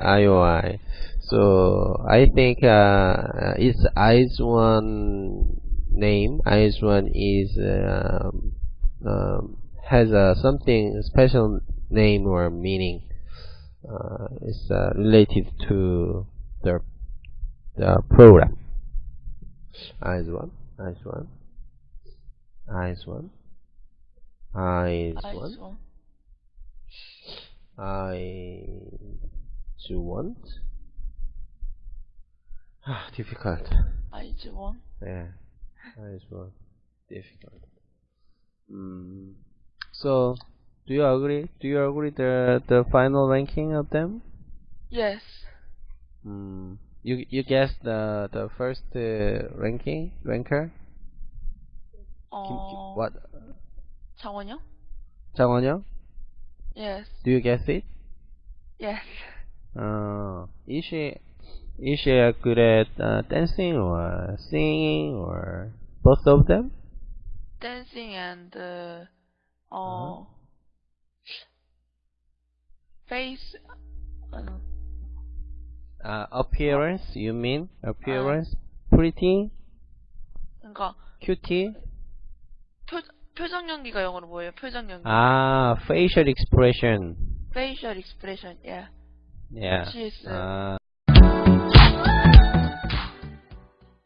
IOI. So I think uh, uh it's IZ*ONE name. IZ*ONE is um, um, has a something special name or meaning. Uh, it's uh, related to the the program. IZ*ONE, IZ*ONE, IZ*ONE, IZ*ONE, IZ*ONE you want? Ah, difficult. I just want. Yeah, I just want. difficult. Mm. So, do you agree? Do you agree the the final ranking of them? Yes. Mm. You you guess the the first uh, ranking ranker? Uh, what? 장원영? 장원영? Yes. Do you guess it? Yes. Uh, is she is she uh, good at uh, dancing or singing or both of them? Dancing and uh, 어, face. 어, Uh, appearance, you mean? Appearance? Pretty? 그러니까 Cutie? 표 표정 연기가 영어로 뭐예요? 표정 연기. Ah, facial expression. Facial expression. Yeah. Yeah. Is uh,